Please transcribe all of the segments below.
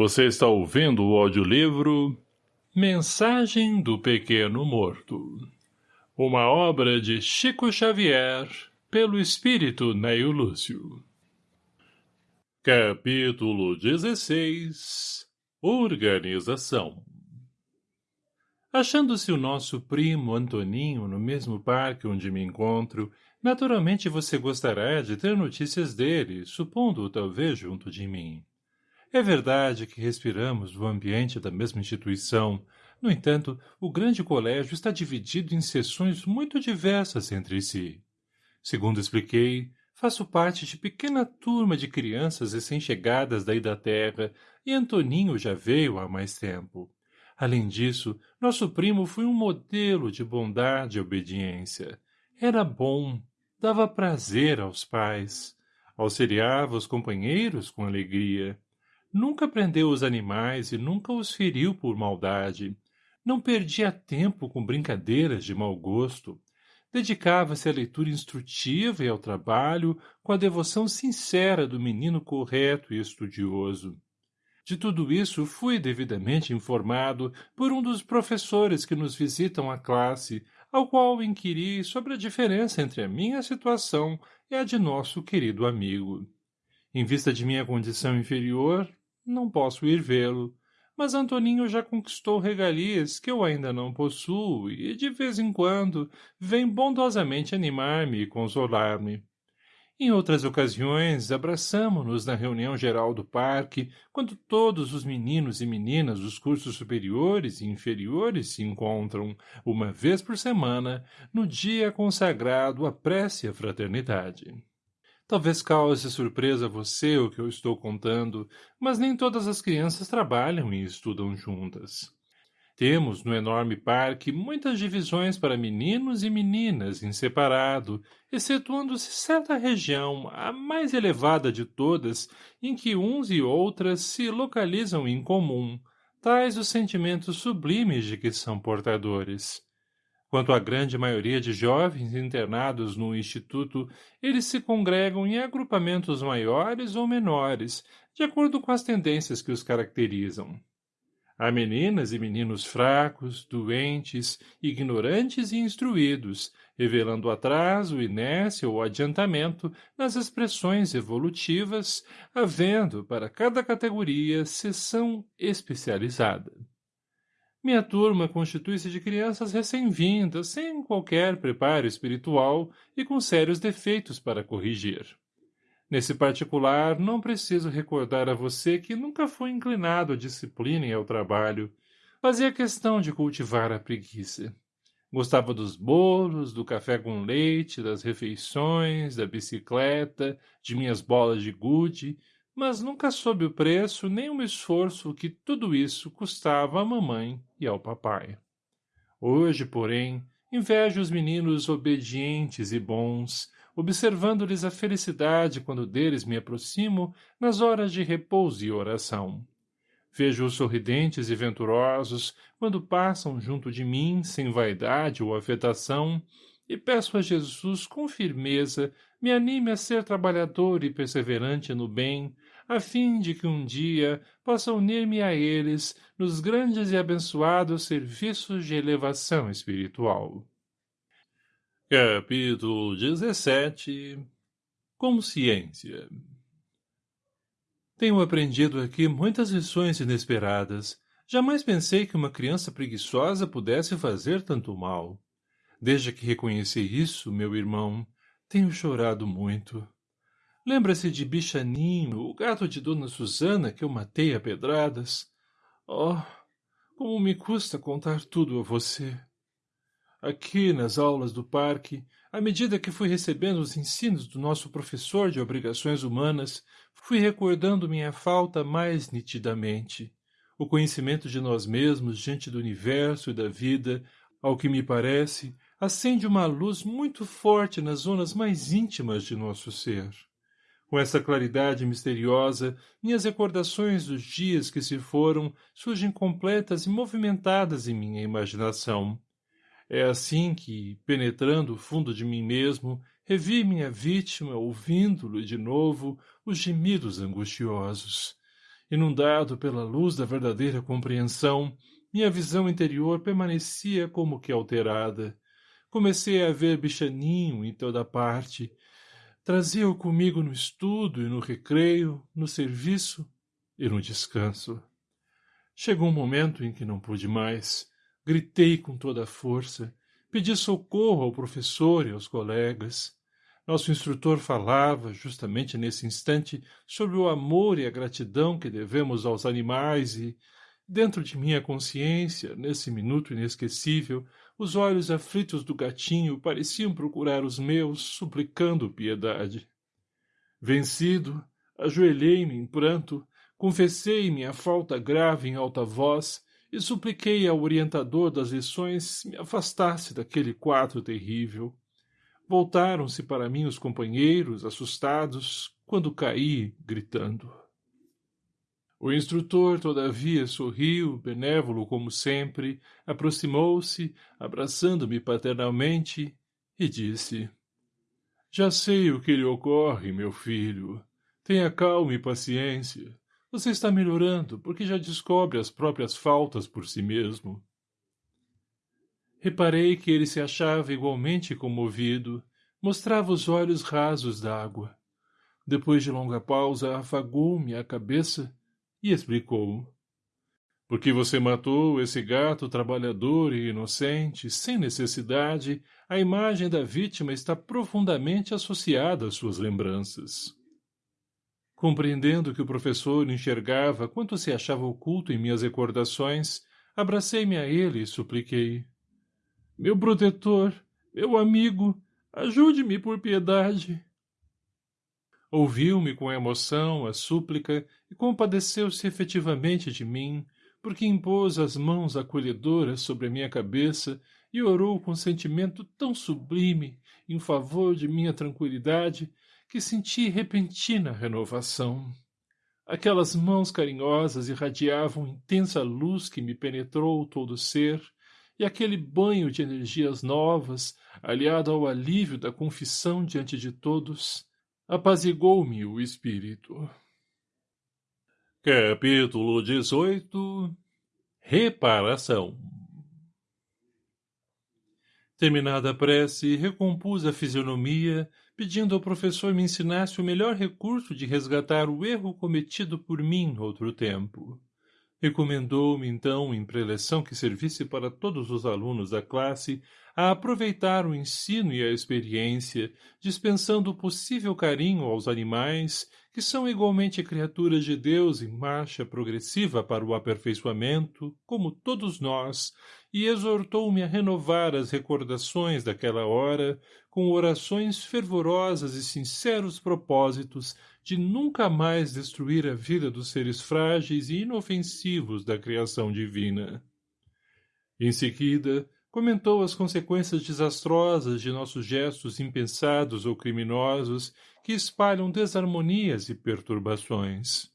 Você está ouvindo o audiolivro Mensagem do Pequeno Morto. Uma obra de Chico Xavier, pelo espírito Neio Lúcio. Capítulo 16 Organização Achando-se o nosso primo Antoninho no mesmo parque onde me encontro, naturalmente você gostará de ter notícias dele, supondo-o talvez junto de mim. É verdade que respiramos o ambiente da mesma instituição. No entanto, o grande colégio está dividido em seções muito diversas entre si. Segundo expliquei, faço parte de pequena turma de crianças recém-chegadas daí da terra e Antoninho já veio há mais tempo. Além disso, nosso primo foi um modelo de bondade e obediência. Era bom, dava prazer aos pais, auxiliava os companheiros com alegria. Nunca prendeu os animais e nunca os feriu por maldade. Não perdia tempo com brincadeiras de mau gosto. Dedicava-se à leitura instrutiva e ao trabalho com a devoção sincera do menino correto e estudioso. De tudo isso fui devidamente informado por um dos professores que nos visitam a classe, ao qual inquiri sobre a diferença entre a minha situação e a de nosso querido amigo. Em vista de minha condição inferior, não posso ir vê-lo, mas Antoninho já conquistou regalias que eu ainda não possuo e, de vez em quando, vem bondosamente animar-me e consolar-me. Em outras ocasiões, abraçamo-nos na reunião geral do parque, quando todos os meninos e meninas dos cursos superiores e inferiores se encontram, uma vez por semana, no dia consagrado à prece à fraternidade. Talvez cause surpresa a você o que eu estou contando, mas nem todas as crianças trabalham e estudam juntas. Temos no enorme parque muitas divisões para meninos e meninas em separado, excetuando-se certa região, a mais elevada de todas, em que uns e outras se localizam em comum, tais os sentimentos sublimes de que são portadores. Quanto à grande maioria de jovens internados no instituto, eles se congregam em agrupamentos maiores ou menores, de acordo com as tendências que os caracterizam. Há meninas e meninos fracos, doentes, ignorantes e instruídos, revelando atraso, inércia ou adiantamento nas expressões evolutivas, havendo, para cada categoria, seção especializada. Minha turma constitui-se de crianças recém-vindas, sem qualquer preparo espiritual e com sérios defeitos para corrigir. Nesse particular, não preciso recordar a você que nunca fui inclinado à disciplina e ao trabalho. Fazia questão de cultivar a preguiça. Gostava dos bolos, do café com leite, das refeições, da bicicleta, de minhas bolas de gude, mas nunca soube o preço nem o esforço que tudo isso custava à mamãe e ao papai. Hoje, porém, invejo os meninos obedientes e bons, observando-lhes a felicidade quando deles me aproximo nas horas de repouso e oração. Vejo-os sorridentes e venturosos quando passam junto de mim sem vaidade ou afetação, e peço a Jesus com firmeza me anime a ser trabalhador e perseverante no bem, a fim de que um dia possa unir-me a eles nos grandes e abençoados serviços de elevação espiritual. Capítulo 17 Consciência Tenho aprendido aqui muitas lições inesperadas. Jamais pensei que uma criança preguiçosa pudesse fazer tanto mal. Desde que reconheci isso, meu irmão, tenho chorado muito. Lembra-se de Bichaninho, o gato de Dona Susana que eu matei a pedradas? Oh, como me custa contar tudo a você. Aqui, nas aulas do parque, à medida que fui recebendo os ensinos do nosso professor de obrigações humanas, fui recordando minha falta mais nitidamente. O conhecimento de nós mesmos diante do universo e da vida, ao que me parece, acende uma luz muito forte nas zonas mais íntimas de nosso ser. Com essa claridade misteriosa, minhas recordações dos dias que se foram surgem completas e movimentadas em minha imaginação. É assim que, penetrando o fundo de mim mesmo, revi minha vítima ouvindo-lhe de novo os gemidos angustiosos. Inundado pela luz da verdadeira compreensão, minha visão interior permanecia como que alterada. Comecei a ver bichaninho em toda parte. Trazia-o comigo no estudo e no recreio, no serviço e no descanso. Chegou um momento em que não pude mais. Gritei com toda a força. Pedi socorro ao professor e aos colegas. Nosso instrutor falava, justamente nesse instante, sobre o amor e a gratidão que devemos aos animais e, dentro de minha consciência, nesse minuto inesquecível, os olhos aflitos do gatinho pareciam procurar os meus, suplicando piedade. Vencido, ajoelhei-me em pranto, confessei minha falta grave em alta voz e supliquei ao orientador das lições me afastasse daquele quadro terrível. Voltaram-se para mim os companheiros, assustados, quando caí, gritando. O instrutor, todavia, sorriu, benévolo como sempre, aproximou-se, abraçando-me paternalmente, e disse, Já sei o que lhe ocorre, meu filho. Tenha calma e paciência. Você está melhorando, porque já descobre as próprias faltas por si mesmo. Reparei que ele se achava igualmente comovido, mostrava os olhos rasos d'água. Depois de longa pausa, afagou-me a cabeça e explicou. Porque você matou esse gato trabalhador e inocente, sem necessidade, a imagem da vítima está profundamente associada às suas lembranças. Compreendendo que o professor enxergava quanto se achava oculto em minhas recordações, abracei-me a ele e supliquei. Meu protetor, meu amigo, ajude-me por piedade. Ouviu-me com emoção a súplica e compadeceu-se efetivamente de mim, porque impôs as mãos acolhedoras sobre a minha cabeça e orou com sentimento tão sublime em favor de minha tranquilidade que senti repentina renovação. Aquelas mãos carinhosas irradiavam intensa luz que me penetrou todo o ser, e aquele banho de energias novas, aliado ao alívio da confissão diante de todos, apazigou-me o espírito. Capítulo 18 Reparação Terminada a prece, recompus a fisionomia, pedindo ao professor me ensinasse o melhor recurso de resgatar o erro cometido por mim outro tempo. Recomendou-me, então, em preleção que servisse para todos os alunos da classe, a aproveitar o ensino e a experiência, dispensando o possível carinho aos animais, que são igualmente criaturas de Deus em marcha progressiva para o aperfeiçoamento, como todos nós, e exortou-me a renovar as recordações daquela hora com orações fervorosas e sinceros propósitos de nunca mais destruir a vida dos seres frágeis e inofensivos da criação divina. Em seguida, comentou as consequências desastrosas de nossos gestos impensados ou criminosos que espalham desarmonias e perturbações.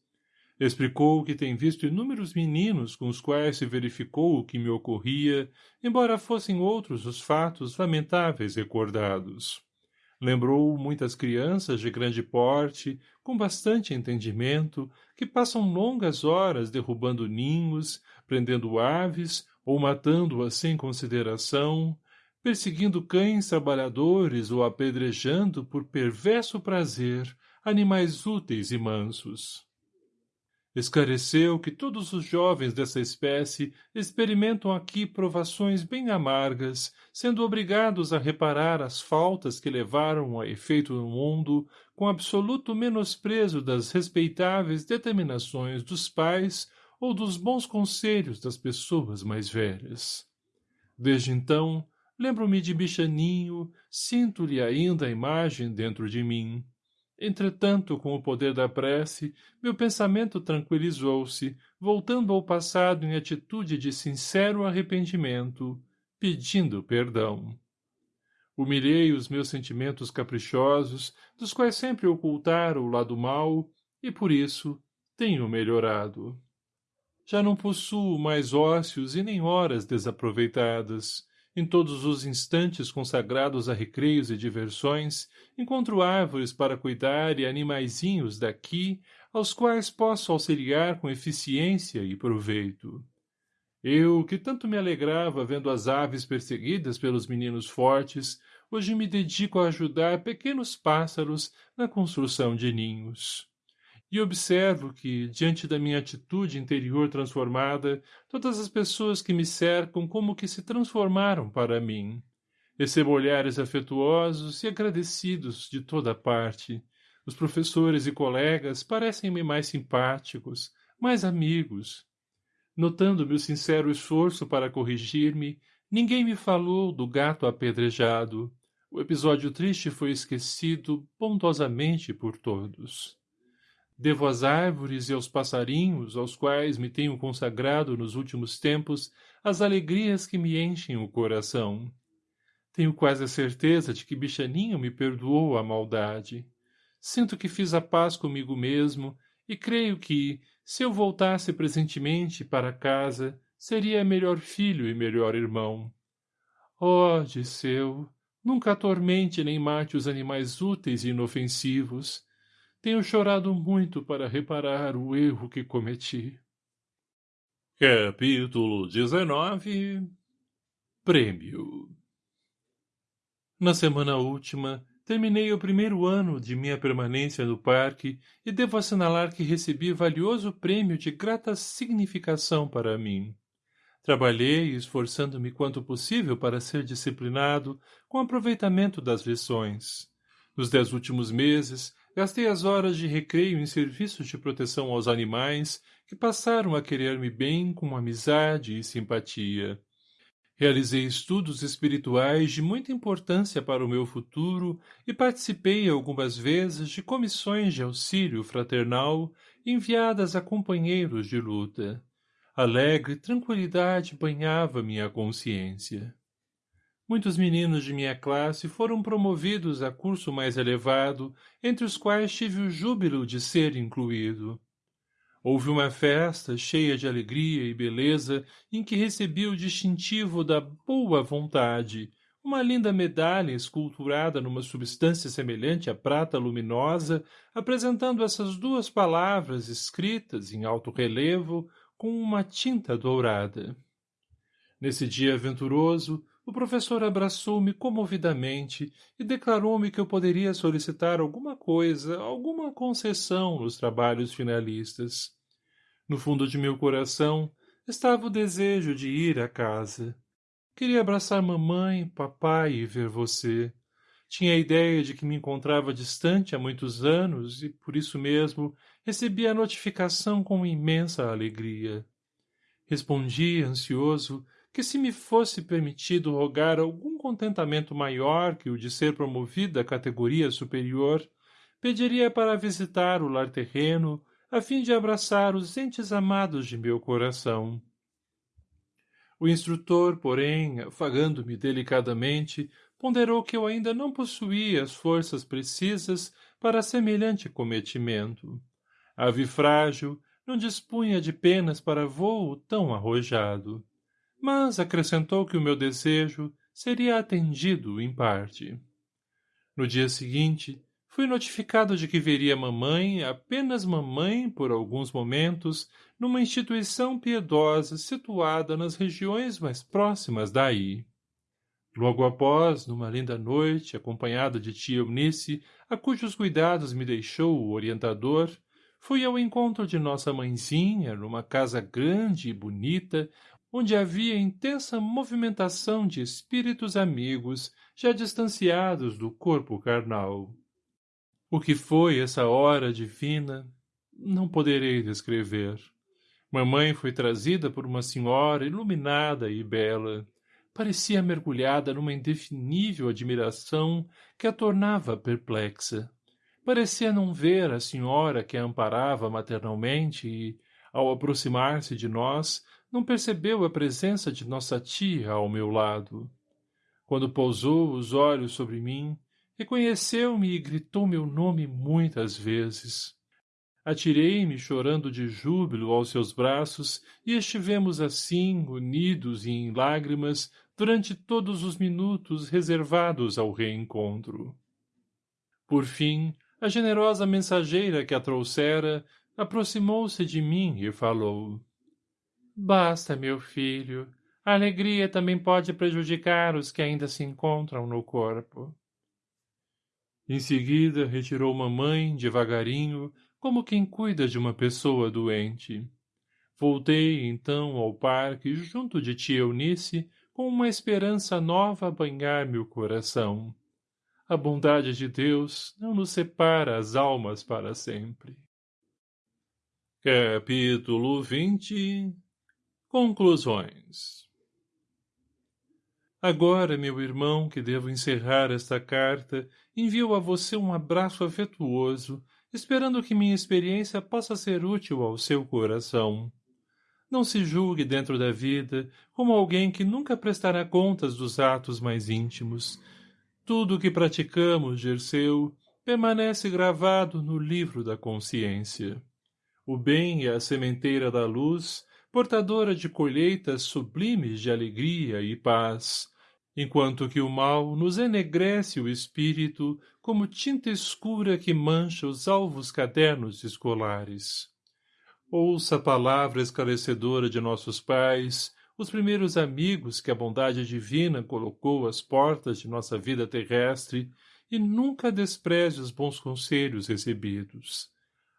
Explicou que tem visto inúmeros meninos com os quais se verificou o que me ocorria, embora fossem outros os fatos lamentáveis recordados. Lembrou muitas crianças de grande porte, com bastante entendimento, que passam longas horas derrubando ninhos, prendendo aves ou matando-as sem consideração, perseguindo cães trabalhadores ou apedrejando por perverso prazer animais úteis e mansos. Esclareceu que todos os jovens dessa espécie experimentam aqui provações bem amargas, sendo obrigados a reparar as faltas que levaram a efeito no mundo, com absoluto menosprezo das respeitáveis determinações dos pais ou dos bons conselhos das pessoas mais velhas. Desde então, lembro-me de bichaninho, sinto-lhe ainda a imagem dentro de mim. Entretanto, com o poder da prece, meu pensamento tranquilizou-se, voltando ao passado em atitude de sincero arrependimento, pedindo perdão. Humilhei os meus sentimentos caprichosos, dos quais sempre ocultara o lado mau, e por isso tenho melhorado. Já não possuo mais ócios e nem horas desaproveitadas. Em todos os instantes consagrados a recreios e diversões, encontro árvores para cuidar e animaizinhos daqui, aos quais posso auxiliar com eficiência e proveito. Eu, que tanto me alegrava vendo as aves perseguidas pelos meninos fortes, hoje me dedico a ajudar pequenos pássaros na construção de ninhos. E observo que, diante da minha atitude interior transformada, todas as pessoas que me cercam como que se transformaram para mim. Recebo olhares afetuosos e agradecidos de toda parte. Os professores e colegas parecem-me mais simpáticos, mais amigos. Notando meu sincero esforço para corrigir-me, ninguém me falou do gato apedrejado. O episódio triste foi esquecido bondosamente por todos. Devo às árvores e aos passarinhos, aos quais me tenho consagrado nos últimos tempos, as alegrias que me enchem o coração. Tenho quase a certeza de que Bichaninho me perdoou a maldade. Sinto que fiz a paz comigo mesmo e creio que, se eu voltasse presentemente para casa, seria melhor filho e melhor irmão. Oh, Disseu, nunca atormente nem mate os animais úteis e inofensivos. Tenho chorado muito para reparar o erro que cometi. Capítulo 19 Prêmio Na semana última, terminei o primeiro ano de minha permanência no parque e devo assinalar que recebi valioso prêmio de grata significação para mim. Trabalhei, esforçando-me quanto possível para ser disciplinado, com aproveitamento das lições. Nos dez últimos meses, Gastei as horas de recreio em serviços de proteção aos animais, que passaram a querer-me bem com amizade e simpatia. Realizei estudos espirituais de muita importância para o meu futuro e participei algumas vezes de comissões de auxílio fraternal enviadas a companheiros de luta. Alegre tranquilidade banhava minha consciência. Muitos meninos de minha classe foram promovidos a curso mais elevado, entre os quais tive o júbilo de ser incluído. Houve uma festa cheia de alegria e beleza em que recebi o distintivo da boa vontade, uma linda medalha esculturada numa substância semelhante à prata luminosa, apresentando essas duas palavras escritas em alto relevo com uma tinta dourada. Nesse dia aventuroso, o professor abraçou-me comovidamente e declarou-me que eu poderia solicitar alguma coisa, alguma concessão nos trabalhos finalistas. No fundo de meu coração estava o desejo de ir à casa. Queria abraçar mamãe, papai e ver você. Tinha a ideia de que me encontrava distante há muitos anos e, por isso mesmo, recebi a notificação com imensa alegria. Respondi, ansioso, que se me fosse permitido rogar algum contentamento maior que o de ser promovido à categoria superior, pediria para visitar o lar terreno, a fim de abraçar os entes amados de meu coração. O instrutor, porém, afagando-me delicadamente, ponderou que eu ainda não possuía as forças precisas para semelhante cometimento. Ave frágil, não dispunha de penas para voo tão arrojado mas acrescentou que o meu desejo seria atendido em parte. No dia seguinte, fui notificado de que veria mamãe, apenas mamãe, por alguns momentos, numa instituição piedosa situada nas regiões mais próximas daí. Logo após, numa linda noite, acompanhado de tia Eunice, a cujos cuidados me deixou o orientador, fui ao encontro de nossa mãezinha numa casa grande e bonita, onde havia intensa movimentação de espíritos amigos já distanciados do corpo carnal. O que foi essa hora divina, não poderei descrever. Mamãe foi trazida por uma senhora iluminada e bela. Parecia mergulhada numa indefinível admiração que a tornava perplexa. Parecia não ver a senhora que a amparava maternalmente e, ao aproximar-se de nós, não percebeu a presença de nossa tia ao meu lado. Quando pousou os olhos sobre mim, reconheceu-me e gritou meu nome muitas vezes. Atirei-me chorando de júbilo aos seus braços e estivemos assim, unidos e em lágrimas, durante todos os minutos reservados ao reencontro. Por fim, a generosa mensageira que a trouxera aproximou-se de mim e falou. Basta, meu filho. A alegria também pode prejudicar os que ainda se encontram no corpo. Em seguida, retirou mamãe, devagarinho, como quem cuida de uma pessoa doente. Voltei, então, ao parque, junto de tia Eunice, com uma esperança nova a banhar-me o coração. A bondade de Deus não nos separa as almas para sempre. Capítulo 20 Conclusões Agora, meu irmão, que devo encerrar esta carta, envio a você um abraço afetuoso, esperando que minha experiência possa ser útil ao seu coração. Não se julgue dentro da vida como alguém que nunca prestará contas dos atos mais íntimos. Tudo o que praticamos, Gerceu, permanece gravado no livro da consciência. O bem é a sementeira da luz, portadora de colheitas sublimes de alegria e paz, enquanto que o mal nos enegrece o espírito como tinta escura que mancha os alvos cadernos escolares. Ouça a palavra esclarecedora de nossos pais, os primeiros amigos que a bondade divina colocou às portas de nossa vida terrestre, e nunca despreze os bons conselhos recebidos.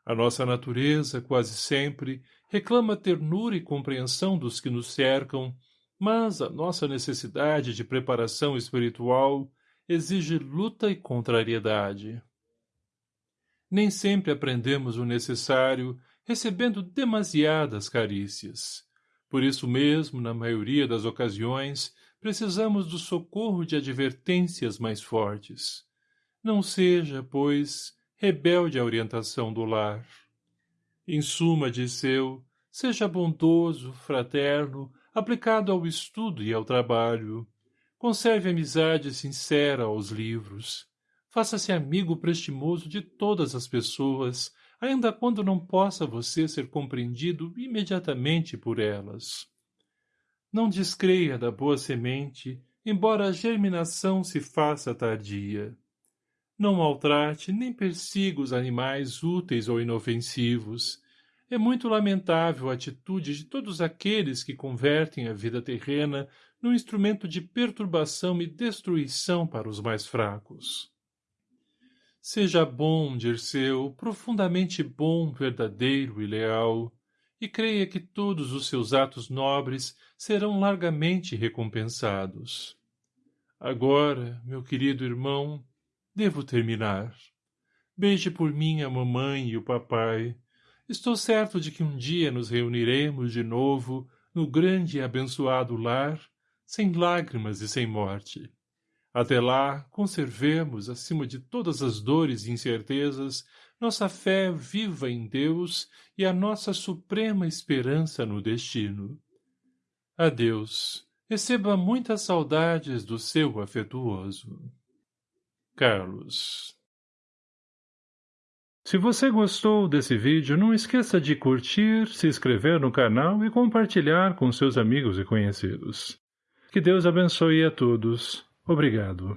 A nossa natureza, quase sempre, reclama ternura e compreensão dos que nos cercam, mas a nossa necessidade de preparação espiritual exige luta e contrariedade. Nem sempre aprendemos o necessário, recebendo demasiadas carícias. Por isso mesmo, na maioria das ocasiões, precisamos do socorro de advertências mais fortes. Não seja, pois, rebelde à orientação do lar. Em suma, Disseu, seja bondoso, fraterno, aplicado ao estudo e ao trabalho. Conserve amizade sincera aos livros. Faça-se amigo prestimoso de todas as pessoas, ainda quando não possa você ser compreendido imediatamente por elas. Não descreia da boa semente, embora a germinação se faça tardia. Não maltrate nem persiga os animais úteis ou inofensivos, é muito lamentável a atitude de todos aqueles que convertem a vida terrena num instrumento de perturbação e destruição para os mais fracos. Seja bom, Dirceu, profundamente bom, verdadeiro e leal, e creia que todos os seus atos nobres serão largamente recompensados. Agora, meu querido irmão, devo terminar. Beije por mim a mamãe e o papai, Estou certo de que um dia nos reuniremos de novo no grande e abençoado lar, sem lágrimas e sem morte. Até lá, conservemos, acima de todas as dores e incertezas, nossa fé viva em Deus e a nossa suprema esperança no destino. Adeus. Receba muitas saudades do seu afetuoso. Carlos se você gostou desse vídeo, não esqueça de curtir, se inscrever no canal e compartilhar com seus amigos e conhecidos. Que Deus abençoe a todos. Obrigado.